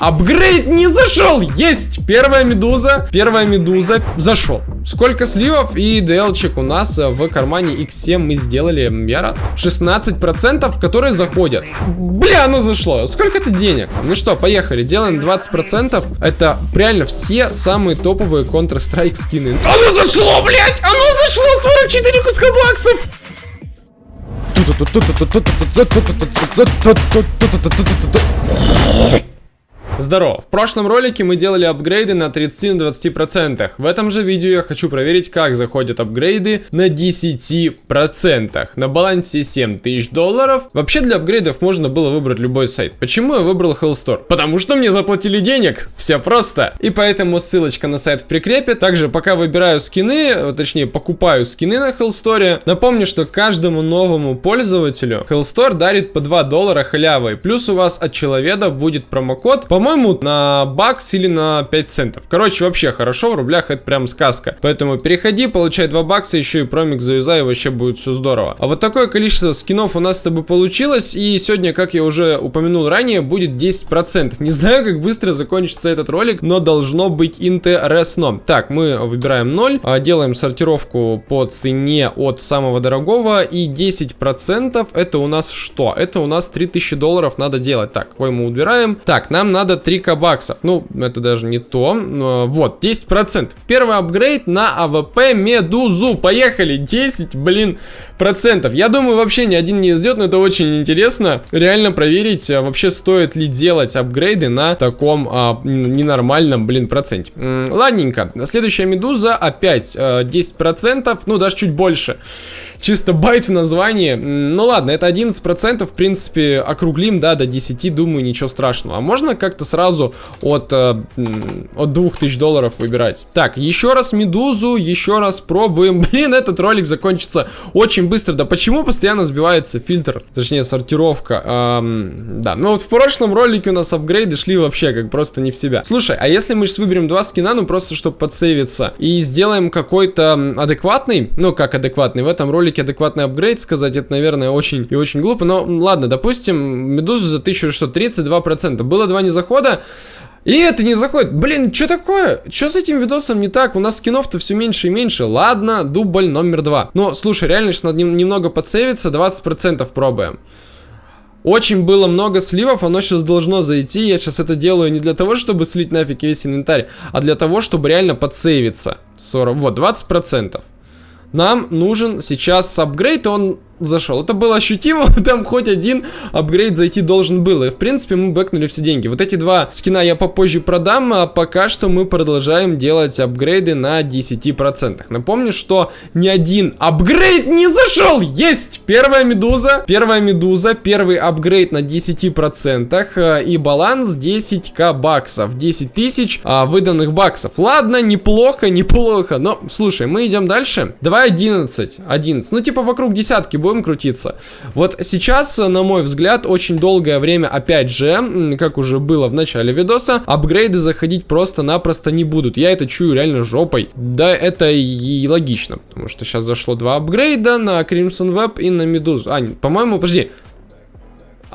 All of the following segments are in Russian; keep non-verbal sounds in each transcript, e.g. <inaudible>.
Апгрейд не зашел! Есть! Первая медуза. Первая медуза зашел. Сколько сливов и DL-чек у нас в кармане X7 мы сделали, я рад. 16%, которые заходят. Бля, оно зашло. Сколько это денег? Ну что, поехали. Делаем 20%. Это реально все самые топовые Counter-Strike скины. Оно зашло, блядь! Оно зашло! 44 куска баксов! トトトト Здорово! В прошлом ролике мы делали апгрейды на 30-20%. В этом же видео я хочу проверить, как заходят апгрейды на 10%. На балансе 7000 долларов. Вообще для апгрейдов можно было выбрать любой сайт. Почему я выбрал Hellstore? Потому что мне заплатили денег. Все просто. И поэтому ссылочка на сайт в прикрепе. Также пока выбираю скины, точнее покупаю скины на Hellstore, напомню, что каждому новому пользователю Hellstore дарит по 2 доллара халявой. Плюс у вас от человека будет промокод, по по-моему, на бакс или на 5 центов. Короче, вообще хорошо, в рублях это прям сказка. Поэтому переходи, получай 2 бакса, еще и промик завязай, и вообще будет все здорово. А вот такое количество скинов у нас с тобой получилось, и сегодня, как я уже упомянул ранее, будет 10%. Не знаю, как быстро закончится этот ролик, но должно быть интересно. Так, мы выбираем 0, а, делаем сортировку по цене от самого дорогого, и 10% это у нас что? Это у нас 3000 долларов надо делать. Так, кой мы убираем. Так, нам надо надо 3 баксов. Ну, это даже не то. Вот, 10%. Первый апгрейд на AWP Медузу. Поехали. 10, блин, процентов. Я думаю, вообще ни один не идет, но это очень интересно. Реально проверить, а, вообще стоит ли делать апгрейды на таком а, ненормальном, блин, проценте. Ладненько. Следующая Медуза опять а, 10%, ну, даже чуть больше чисто байт в названии. Ну ладно, это 11%, в принципе, округлим, да, до 10, думаю, ничего страшного. А можно как-то сразу от, э, от 2000 долларов выбирать? Так, еще раз Медузу, еще раз пробуем. <laughs> Блин, этот ролик закончится очень быстро. Да почему постоянно сбивается фильтр, точнее, сортировка? Эм, да, ну вот в прошлом ролике у нас апгрейды шли вообще как просто не в себя. Слушай, а если мы сейчас выберем два скина, ну просто чтобы подсейвиться, и сделаем какой-то адекватный, ну как адекватный, в этом ролике адекватный апгрейд сказать, это, наверное, очень и очень глупо. Но ладно, допустим, Медузу за 1632%. Было два незахода. И это не заходит. Блин, что такое? Что с этим видосом не так? У нас скинов-то все меньше и меньше. Ладно, дубль номер два. Но, слушай, реально сейчас надо немного подсейвиться, 20% пробуем. Очень было много сливов, оно сейчас должно зайти. Я сейчас это делаю не для того, чтобы слить нафиг весь инвентарь, а для того, чтобы реально подсейвиться. 40, вот, 20%. Нам нужен сейчас апгрейд, он зашел. Это было ощутимо, <laughs> там хоть один апгрейд зайти должен был. И в принципе мы бэкнули все деньги. Вот эти два скина я попозже продам, а пока что мы продолжаем делать апгрейды на 10%. Напомню, что ни один апгрейд не зашел. Есть! Первая медуза, первая медуза, первый апгрейд на 10% э, и баланс 10к баксов. 10 тысяч а, выданных баксов. Ладно, неплохо, неплохо. Но, слушай, мы идем дальше. Давай 11. 11. Ну, типа вокруг десятки будем крутиться. Вот сейчас, на мой взгляд, очень долгое время, опять же, как уже было в начале видоса, апгрейды заходить просто-напросто не будут. Я это чую реально жопой. Да, это и логично, потому что сейчас зашло два апгрейда на Crimson Web и на Медузу. А, по-моему, подожди,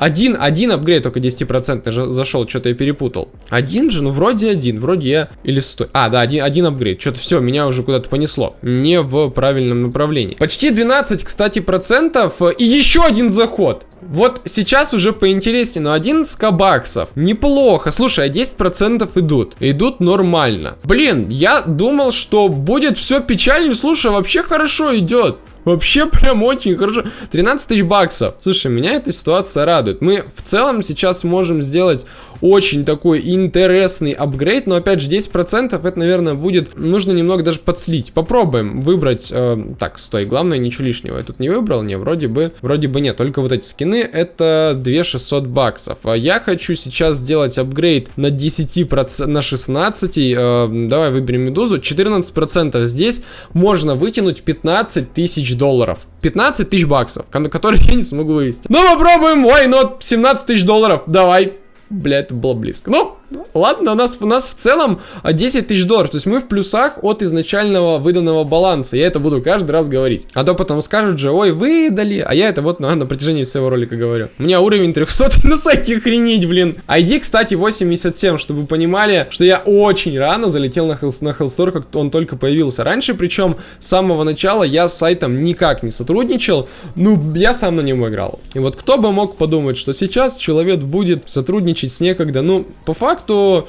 один, один апгрейд только 10% зашел, что-то я перепутал. Один же? Ну, вроде один, вроде я... Или стой. А, да, один, один апгрейд. Что-то все, меня уже куда-то понесло. Не в правильном направлении. Почти 12, кстати, процентов. И еще один заход. Вот сейчас уже поинтереснее, но 11 баксов. Неплохо. Слушай, а 10% идут. Идут нормально. Блин, я думал, что будет все печально. Слушай, вообще хорошо идет. Вообще прям очень хорошо. 13 тысяч баксов. Слушай, меня эта ситуация радует. Мы в целом сейчас можем сделать очень такой интересный апгрейд, но опять же 10% это, наверное, будет, нужно немного даже подслить. Попробуем выбрать, э, так, стой, главное ничего лишнего. Я тут не выбрал, не, вроде бы, вроде бы нет, только вот эти скины это 2600 баксов. А я хочу сейчас сделать апгрейд на 10%, на 16, э, давай выберем медузу, 14% здесь можно вытянуть 15 тысяч долларов. 15 тысяч баксов, которые я не смогу вывести. Ну попробуем, why not, 17 тысяч долларов, давай. Бля, это было близко. Ну, Ладно, у нас, у нас в целом 10 тысяч долларов. То есть мы в плюсах от изначального выданного баланса. Я это буду каждый раз говорить. А то потом скажут же, ой, выдали. А я это вот на, на протяжении всего ролика говорю. У меня уровень 300 на сайте охренеть, блин. ID, кстати, 87, чтобы вы понимали, что я очень рано залетел на, Hell, на Hellstore, как он только появился. Раньше, причем, с самого начала я с сайтом никак не сотрудничал. Ну, я сам на нем играл. И вот кто бы мог подумать, что сейчас человек будет сотрудничать с некогда. Ну, по факту,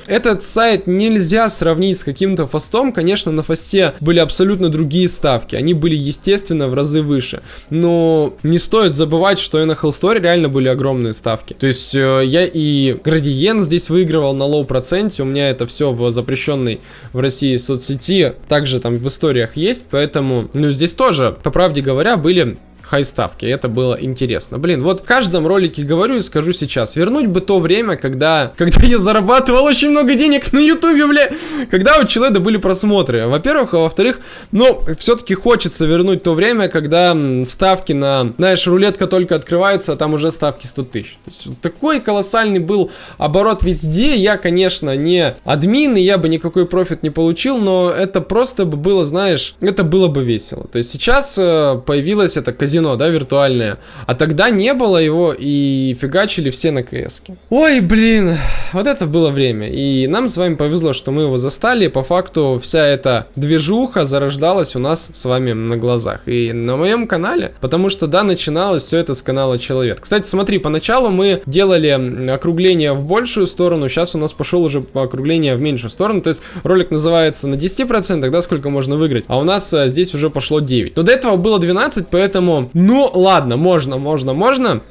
этот сайт нельзя сравнить с каким-то фастом. Конечно, на фасте были абсолютно другие ставки. Они были, естественно, в разы выше. Но не стоит забывать, что и на Hellstore реально были огромные ставки. То есть, э, я и градиент здесь выигрывал на low проценте. У меня это все в запрещенной в России соцсети. Также там в историях есть. Поэтому, ну, здесь тоже, по правде говоря, были хай-ставки. Это было интересно. Блин, вот в каждом ролике говорю и скажу сейчас. Вернуть бы то время, когда, когда я зарабатывал очень много денег на ютубе, бля. Когда у человека были просмотры. Во-первых, а во-вторых, ну, все-таки хочется вернуть то время, когда ставки на, знаешь, рулетка только открывается, а там уже ставки 100 тысяч. То есть, вот такой колоссальный был оборот везде. Я, конечно, не админ, и я бы никакой профит не получил, но это просто бы было, знаешь, это было бы весело. То есть сейчас э, появилось это казино казино, да, виртуальное. А тогда не было его и фигачили все на кс -ке. Ой, блин, вот это было время. И нам с вами повезло, что мы его застали. По факту вся эта движуха зарождалась у нас с вами на глазах. И на моем канале, потому что, да, начиналось все это с канала Человек. Кстати, смотри, поначалу мы делали округление в большую сторону, сейчас у нас пошел уже округление в меньшую сторону. То есть ролик называется на 10%, да, сколько можно выиграть. А у нас а, здесь уже пошло 9. Но до этого было 12, поэтому ну, ладно, можно, можно, можно.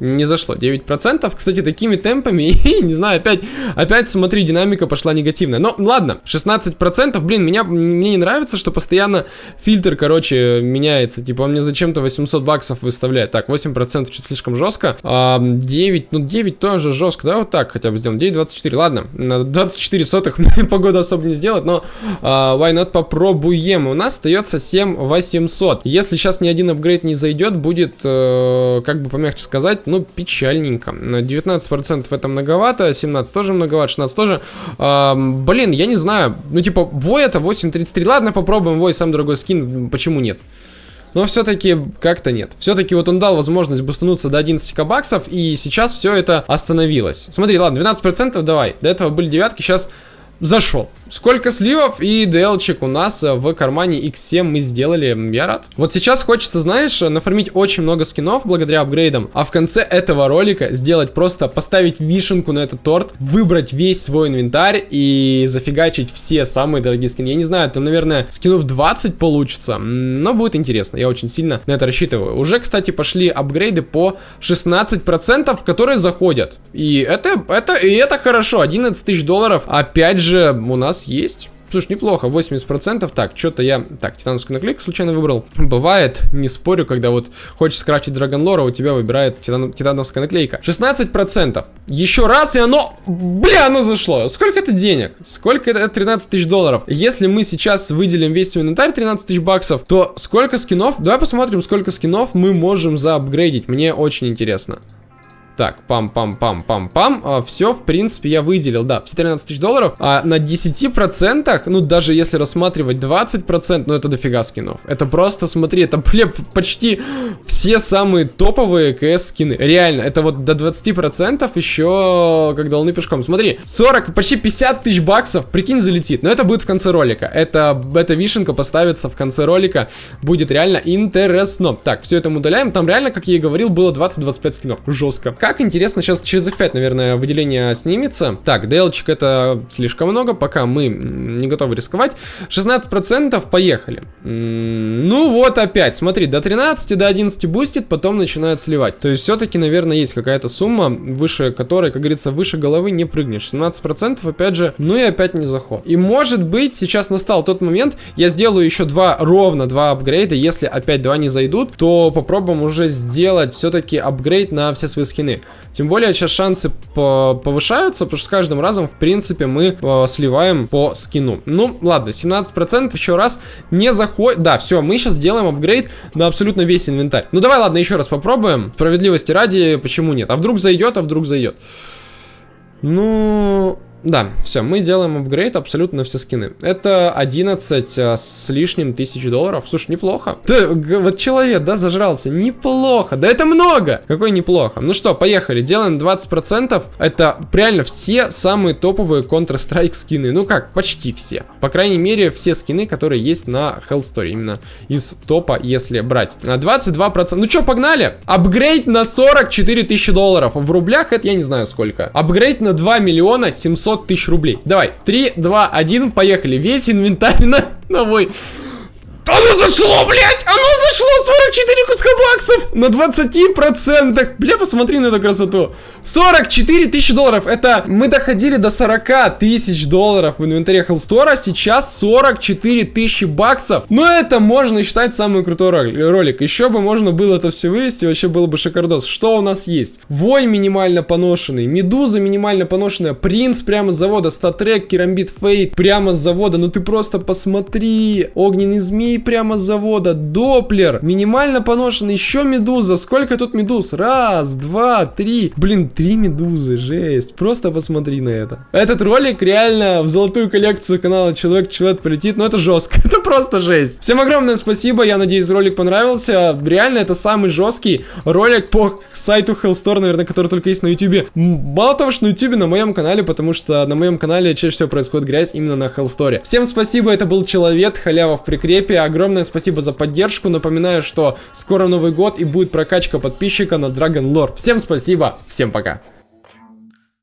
Не зашло, 9%. Кстати, такими темпами, <laughs> не знаю, опять, опять, смотри, динамика пошла негативная. Но ладно, 16%, блин, меня, мне не нравится, что постоянно фильтр, короче, меняется. Типа, он мне зачем-то 800 баксов выставляет. Так, 8% чуть слишком жестко. А, 9, ну 9 тоже жестко, да, вот так хотя бы сделаем. 9,24, ладно, на 24 сотых <laughs> погоду особо не сделать, но а, why not попробуем. У нас остается 7800. Если сейчас ни один апгрейд не зайдет, будет, э, как бы помягче сказать, ну, печальненько. 19% это многовато, 17 тоже многовато, 16 тоже. А, блин, я не знаю. Ну, типа, Вой это 8.33. Ладно, попробуем Вой, сам дорогой скин, почему нет? Но все-таки как-то нет. Все-таки вот он дал возможность бустануться до 11 баксов, и сейчас все это остановилось. Смотри, ладно, 12% давай. До этого были девятки, сейчас зашел. Сколько сливов и DLC у нас э, в кармане X7 мы сделали, я рад. Вот сейчас хочется, знаешь, нафармить очень много скинов благодаря апгрейдам, а в конце этого ролика сделать просто, поставить вишенку на этот торт, выбрать весь свой инвентарь и зафигачить все самые дорогие скины. Я не знаю, там, наверное, скинов 20 получится, но будет интересно, я очень сильно на это рассчитываю. Уже, кстати, пошли апгрейды по 16%, которые заходят. И это, это, и это хорошо, 11 тысяч долларов, опять же, у нас есть. Слушай, неплохо, 80%. Так, что-то я... Так, титановскую наклейку случайно выбрал. Бывает, не спорю, когда вот хочешь скрафтить Драгонлора, у тебя выбирается титан... титановская наклейка. 16%. Еще раз, и оно... Бля, оно зашло. Сколько это денег? Сколько это? 13 тысяч долларов. Если мы сейчас выделим весь свой инвентарь, 13 тысяч баксов, то сколько скинов? Давай посмотрим, сколько скинов мы можем заапгрейдить. Мне очень интересно. Так, пам-пам-пам-пам-пам. А, все, в принципе, я выделил, да, все 13 тысяч долларов. А на 10%, ну, даже если рассматривать 20%, ну, это дофига скинов. Это просто, смотри, это, <laughs> бля, почти все самые топовые КС скины. Реально, это вот до 20% еще как долны пешком. Смотри, 40, почти 50 тысяч баксов, прикинь, залетит. Но это будет в конце ролика. Это, эта вишенка поставится в конце ролика. Будет реально интересно. Так, все это мы удаляем. Там реально, как я и говорил, было 20-25 скинов. Жестко. Как интересно, сейчас через F5, наверное, выделение снимется. Так, DLC это слишком много, пока мы не готовы рисковать. 16% поехали. Ну вот опять, смотри, до 13, до 11 бустит, потом начинает сливать. То есть все-таки, наверное, есть какая-то сумма, выше которой, как говорится, выше головы не прыгнешь. 17% опять же, ну и опять не заход. И может быть, сейчас настал тот момент, я сделаю еще два, ровно два апгрейда, если опять два не зайдут, то попробуем уже сделать все-таки апгрейд на все свои скины стороны. Тем более сейчас шансы повышаются, потому что с каждым разом, в принципе, мы э, сливаем по скину. Ну, ладно, 17% еще раз не заходит. Да, все, мы сейчас делаем апгрейд на абсолютно весь инвентарь. Ну, давай, ладно, еще раз попробуем. Справедливости ради, почему нет? А вдруг зайдет, а вдруг зайдет. Ну, да, все, мы делаем апгрейд абсолютно на все скины. Это 11 а, с лишним тысяч долларов. Слушай, неплохо. Ты, вот человек, да, зажрался. Неплохо. Да это много. Какой неплохо. Ну что, поехали. Делаем 20%. Это реально все самые топовые Counter-Strike скины. Ну как, почти все. По крайней мере, все скины, которые есть на Hell Story. Именно из топа, если брать. 22%. Ну что, погнали? Апгрейд на 44 тысячи долларов. В рублях это я не знаю сколько. Апгрейд на 2 миллиона 700 500 тысяч рублей. Давай, 3, 2, 1, поехали. Весь инвентарь на, на мой... Оно зашло, блядь! Оно зашло 44 куска баксов на 20%. Бля, посмотри на эту красоту. 44 тысячи долларов. Это мы доходили до 40 тысяч долларов в инвентаре Хеллстора. Сейчас 44 тысячи баксов. Но это можно считать самый крутой ролик. Еще бы можно было это все вывести. Вообще было бы шикардос. Что у нас есть? Вой минимально поношенный. Медуза минимально поношенная. Принц прямо с завода. Статрек, Керамбит Фейт прямо с завода. Ну ты просто посмотри. Огненный змей прямо с завода. Доплер. Минимально поношенный. Еще медуза. Сколько тут медуз? Раз, два, три. Блин, Три медузы, жесть. Просто посмотри на это. Этот ролик реально в золотую коллекцию канала Человек-Человек полетит. Но это жестко. <laughs> это просто жесть. Всем огромное спасибо. Я надеюсь, ролик понравился. Реально, это самый жесткий ролик по сайту Hellstore, наверное, который только есть на YouTube. Мало того, что на YouTube, на моем канале, потому что на моем канале чаще всего происходит грязь именно на Hellstore. Всем спасибо, это был Человек, халява в прикрепе. Огромное спасибо за поддержку. Напоминаю, что скоро Новый год и будет прокачка подписчика на Dragon Lore. Всем спасибо, всем пока.